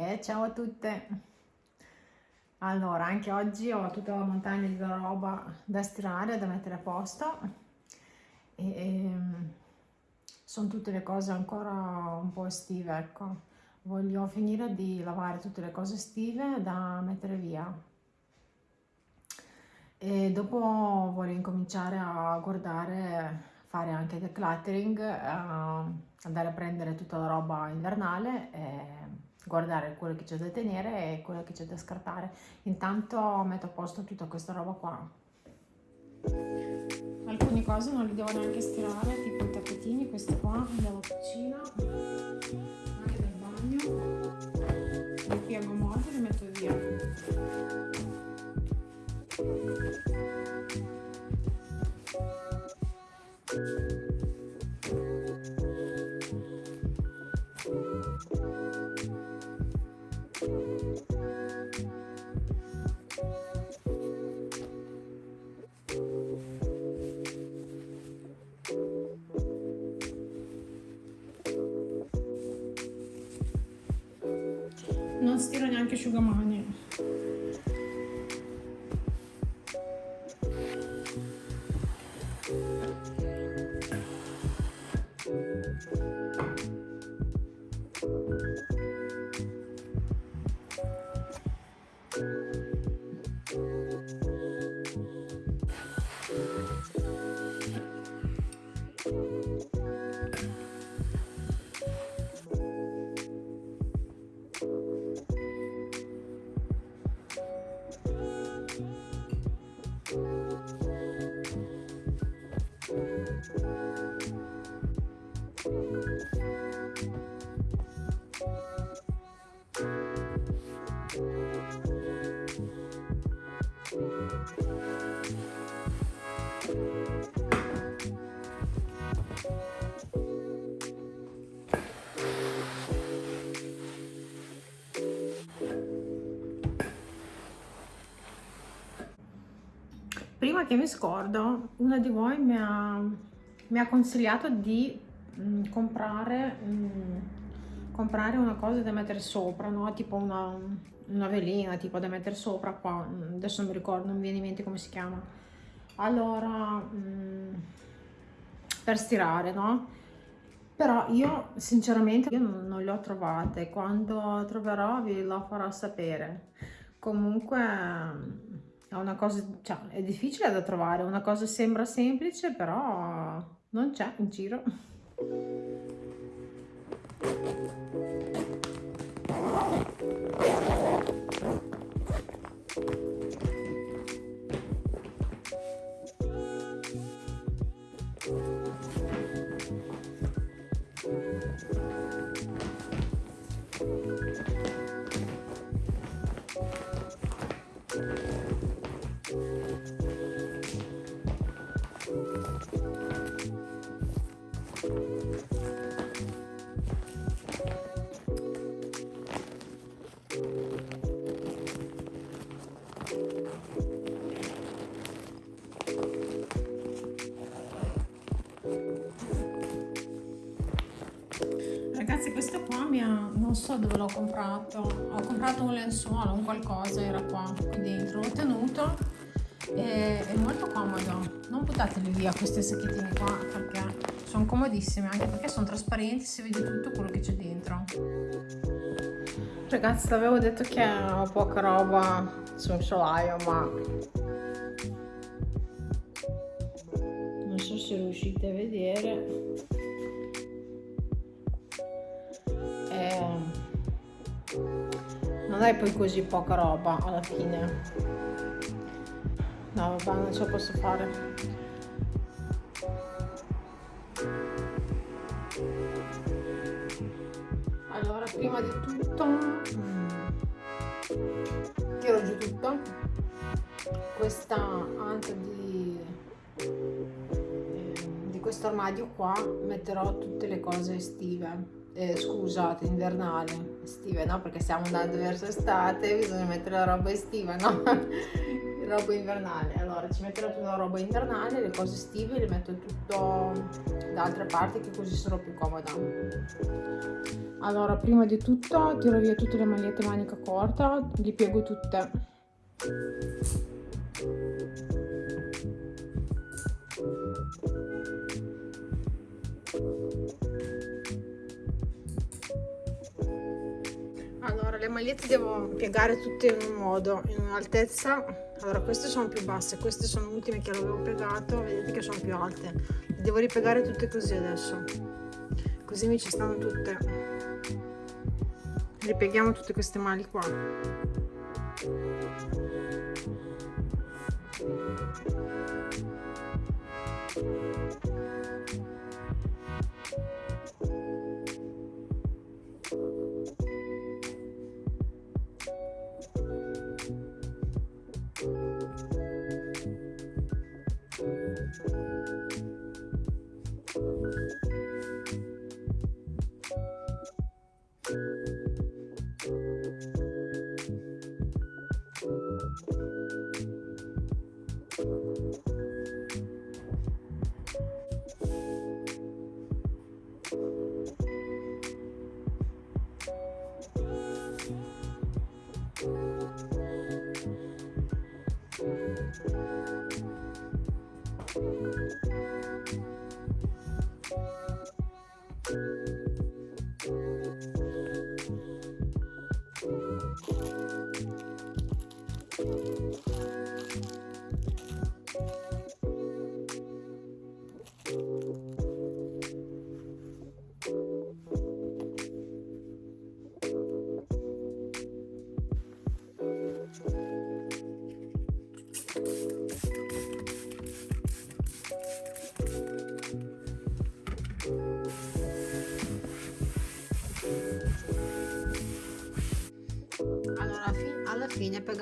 E ciao a tutte! Allora, anche oggi ho tutta la montagna di roba da stirare, da mettere a posto e, e ehm, sono tutte le cose ancora un po' estive, ecco. Voglio finire di lavare tutte le cose estive da mettere via e dopo voglio incominciare a guardare, fare anche decluttering, uh, andare a prendere tutta la roba invernale e guardare quello che c'è da tenere e quello che c'è da scartare. Intanto metto a posto tutta questa roba qua. Alcune cose non le devo neanche stirare, tipo i tappetini, questi qua della cucina, anche del bagno. Li piego molto e li metto via. Stiro neanche prima che mi scordo una di voi mi ha, mi ha consigliato di mh, mm, comprare mh, mm, comprare una cosa da mettere sopra no? tipo una, una velina tipo da mettere sopra qua adesso non mi ricordo non mi viene in mente come si chiama. Allora mh, per stirare no? Però io sinceramente io non le ho trovate. Quando troverò vi lo farò sapere. Comunque è una cosa, cioè, è difficile da trovare, una cosa sembra semplice, però non c'è in giro. Ragazzi so dove l'ho comprato. Ho comprato un lenzuolo un qualcosa era qua qui dentro l'ho tenuto e è molto comodo. Non buttateli via questi sacchettini qua perché sono comodissimi anche perché sono trasparenti si vede tutto quello che c'è dentro. Ragazzi l'avevo detto che ho poca roba sul solaio ma non so se riuscite a vedere non è poi così poca roba alla fine. No vabbè non ce la posso fare. Allora prima di tutto mm, tiro giù tutto. Questa anche di ehm, di questo armadio qua metterò tutte le cose estive eh, scusate, invernale, estive, no? Perché stiamo andando verso estate, bisogna mettere la roba estiva, no? roba invernale allora ci metterò tutta la roba invernale le cose estive le metto tutto da altre parti che così sarò più comoda allora prima di tutto tiro via tutte le magliette manica corta li piego tutte le magliette devo piegare tutte in un modo in un'altezza. Allora queste sono più basse queste sono ultime che avevo piegato vedete che sono più alte. Le devo ripiegare tutte così adesso. Così mi ci stanno tutte. Ripieghiamo tutte queste mali qua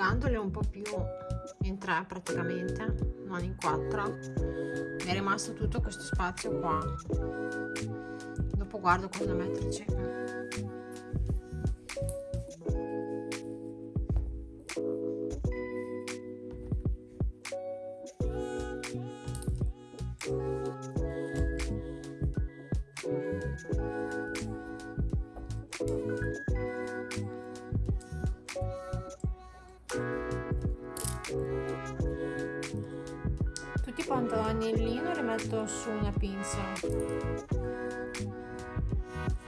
piegandole un po' più in tre praticamente non in quattro. Mi è rimasto tutto questo spazio qua. Dopo guardo cosa metterci pantaloni in lino le metto su una pinza.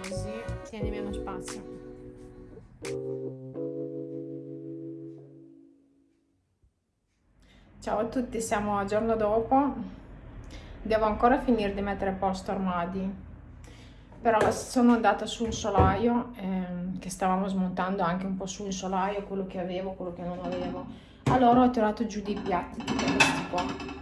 Così tieni meno spazio. Ciao a tutti siamo a giorno dopo. Devo ancora finire di mettere a posto armadi. Però sono andata su un solaio ehm, che stavamo smontando anche un po' su un solaio quello che avevo quello che non avevo. Allora ho tirato giù dei piatti tipo questi qua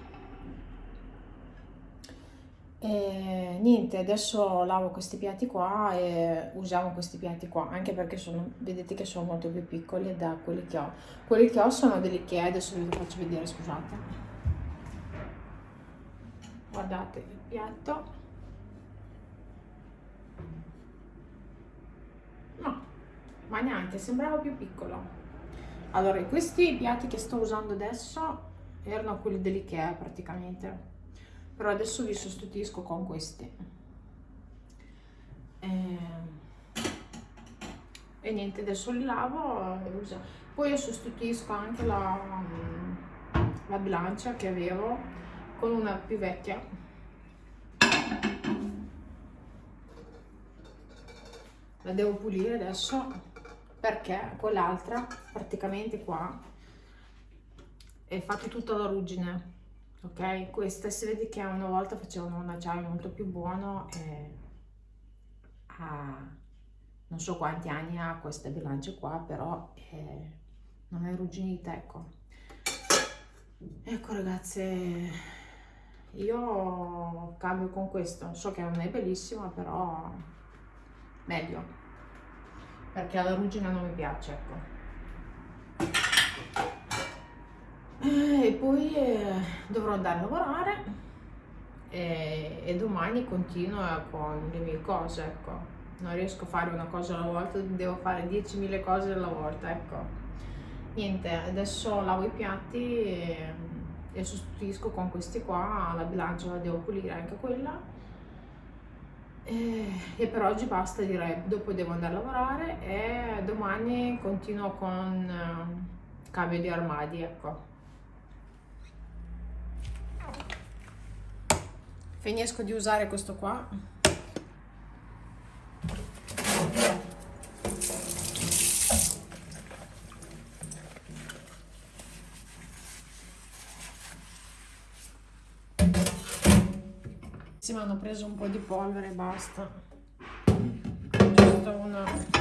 e niente, adesso lavo questi piatti qua e usiamo questi piatti qua, anche perché sono, vedete che sono molto più piccoli da quelli che ho. Quelli che ho sono delle che adesso vi faccio vedere, scusate. Guardate il piatto. No, ma neanche, sembrava più piccolo. Allora, questi piatti che sto usando adesso erano quelli dell'Ikea praticamente però adesso vi sostituisco con questi e, eh, e niente adesso li lavo e uso. poi io sostituisco anche la, la bilancia che avevo con una più vecchia. La devo pulire adesso perché quell'altra praticamente qua è fatta tutta la ruggine ok questa si vede che una volta facevano un acciaio molto più buono e ha non so quanti anni ha questa bilancia qua però è, non è arrugginita ecco. Ecco ragazze io cambio con questo. So che non è bellissima però meglio. Perché la ruggine non mi piace ecco e poi eh, dovrò andare a lavorare e, e, domani continuo con le mie cose ecco. Non riesco a fare una cosa alla volta devo fare 10.000 cose alla volta ecco. Niente adesso lavo i piatti e, e sostituisco con questi qua la bilancia la devo pulire anche quella. E, e, per oggi basta direi. Dopo devo andare a lavorare e domani continuo con uh, cambio di armadi ecco finisco di usare questo qua Sì, ma hanno preso un po' di polvere e basta. Giusto una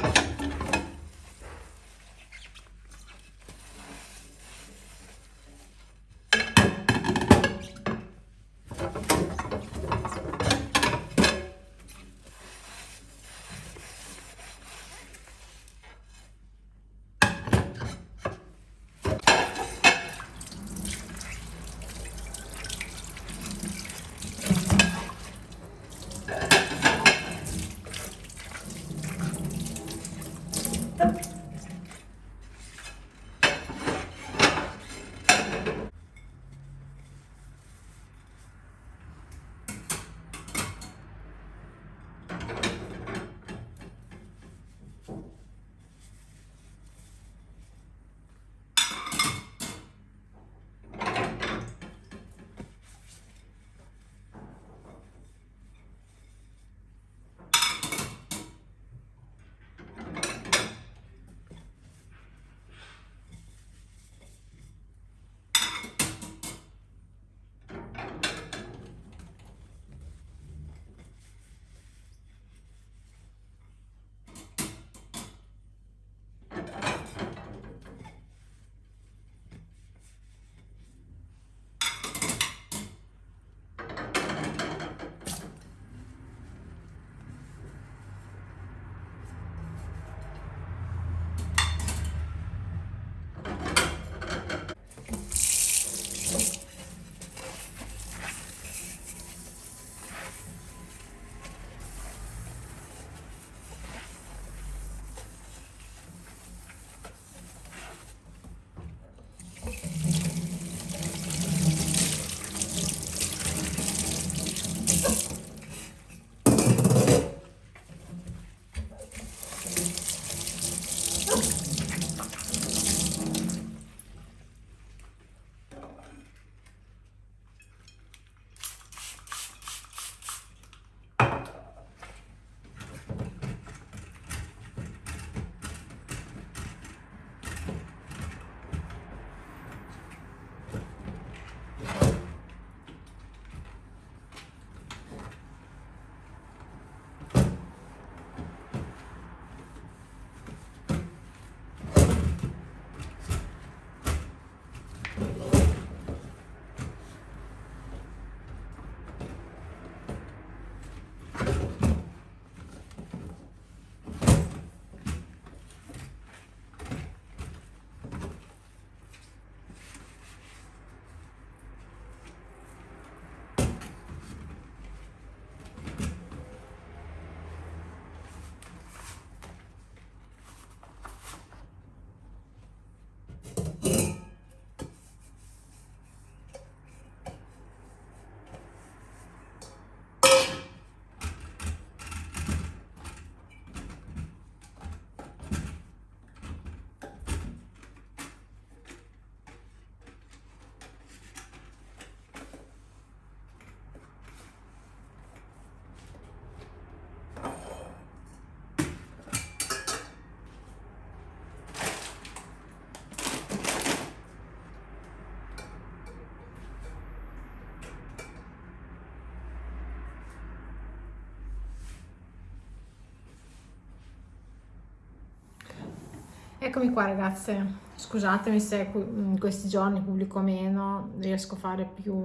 Eccomi qua ragazze, scusatemi se in questi giorni pubblico meno, riesco a fare più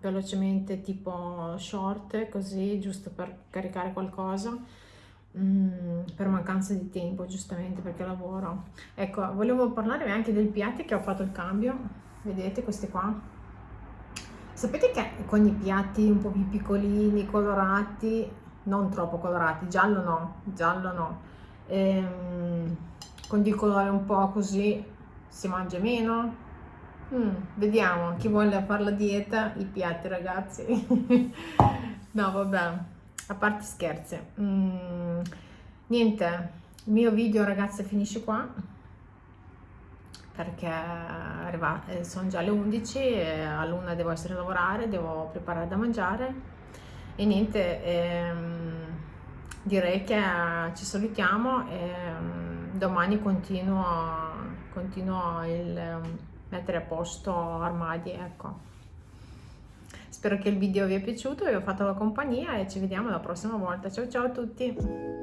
velocemente tipo short così giusto per caricare qualcosa mm, per mancanza di tempo giustamente perché lavoro. Ecco, volevo parlarvi anche del piatti che ho fatto il cambio, vedete questi qua? Sapete che con i piatti un po' più piccolini, colorati, non troppo colorati, giallo no, giallo no, ehm, con di colore un po' così si mangia meno? Mm, vediamo, chi vuole fare la dieta, i piatti ragazzi. no, vabbè, a parte scherzi. Mm, niente, il mio video ragazzi finisce qua perché eh, sono già le 11 e a luna devo essere a lavorare, devo preparare da mangiare e niente, ehm, direi che ci salutiamo ehm, domani continuo, continuo il ehm, mettere a posto armadi, ecco. Spero che il video vi è piaciuto, vi ho fatto la compagnia e ci vediamo la prossima volta. Ciao ciao a tutti!